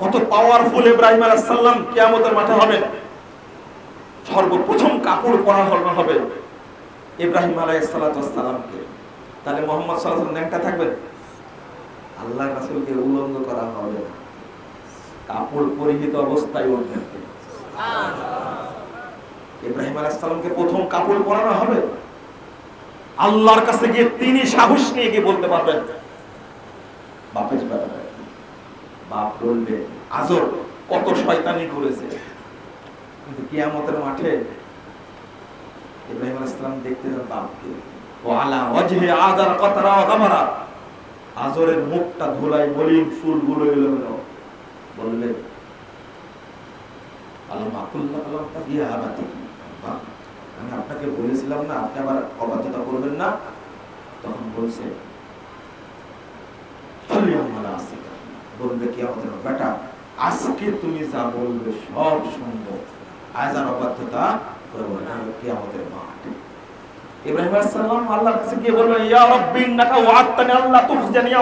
কত পাওয়ারফুল ইব্রাহিম আলাইসাল্লাম কিয়ামতের মাঠে হবেন সর্বপ্রথম কাপড় পরা হলো হবে ইব্রাহিম আলাইসালামকে তাহলে মোহাম্মদ সাল্লাহ ন্যাংটা থাকবেন? আল্লাহ রাসুলকে উলঙ্গ করা হবে কাপড় পরিহিত অবস্থায় উঠবেন ইব্রাহিম আলাইসালামকে প্রথম কাপড় পরানো হবে? আল্লাহর কাছে গিয়ে তিনি সাহস নিয়ে গিয়ে বলতে পারবেন। বাপের ব্যাপারে। বাপ বলবে আজর কত শয়তানি করেছে কিন্তু কিয়ামতের মাঠে ইব্রাহিম দেখতে যান বাপকে। ও আলা ওয়াজহে আদার কতরা গামারা? আজরের মুখটা ধুলাই মলিন চুলগুলো এলোমেলো বললেন আবাতি আমি আপনাকে বলেছিলাম না, আপনি আবার অবাধ্যতা করবেন না? তখন বলছে বলবে কি আমাদের বেটা, আজকে তুমি যা বলবে সব শুনব। আজ আর অবাধ্যতা করব না কি আমাদের ইব্রাহিম কাছে গিয়ে ইয়া ইন্নাকা ওয়া'আদতানি আল্লা তুখজিনি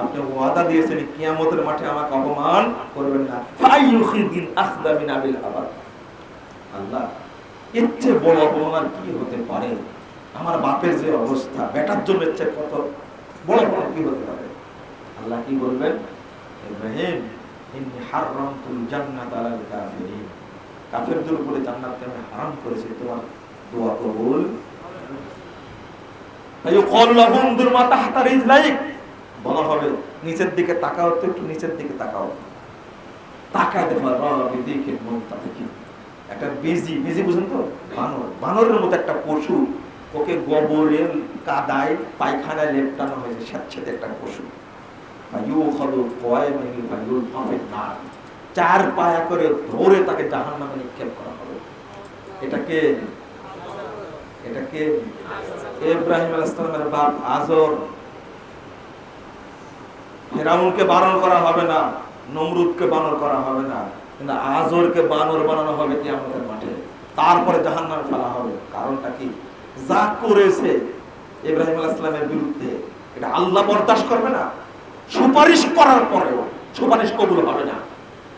আপনি ওয়াদা দিয়েছেন, কিয়ামতের মাঠে আমাকে অপমান করবেন না। ফাইয়ুখিদিন আখদা মিন আবিল আবাদ। আল্লাহ চেয়ে বড় অপমান কি হতে পারে? আমার বাপের যে অবস্থা, বেটার জন্য এর কত বড় বড় কি হতে পারে? আল্লাহ কি বলবেন? ইব্রাহিম, ইন্নী জান্নাত কাফিরিন কাফেরদের উপরে আমি হারাম করেছি, তোমার দোয়া কবুল? বলা হবে, নিচের দিকে তাকাও তো একটু নিচের দিকে তাকাও। দেখো মন দেখি। একটা বেজি বেজি বুঝেন তো? বানর, বানরের মতো একটা পশু, ওকে গোবরের কাদায়, পায়খানায় লেপটানো হয়েছে একটা পশু। চার পায়া করে ধরে তাকে জাহান নামে নিক্ষেপ করা হবে এটাকে এটাকে ইব্রাহিম বাপ আজর বানর করা হবে না নমরুদকে বানর করা হবে না কিন্তু আজরকে বানর বানানো হবে কি আমাদের মাঠে তারপরে জাহান্নামে ফেলা হবে কারণটা কি যা করেছে ইব্রাহিম আলাইহিসসালামের বিরুদ্ধে এটা আল্লাহ বরদাস্ত করবে না? সুপারিশ করার পরেও সুপারিশ কবুল হবে না।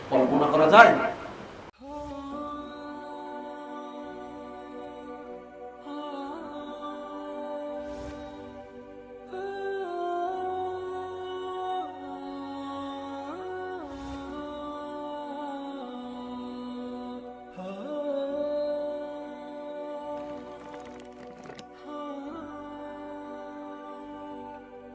কল্পনা করা যায়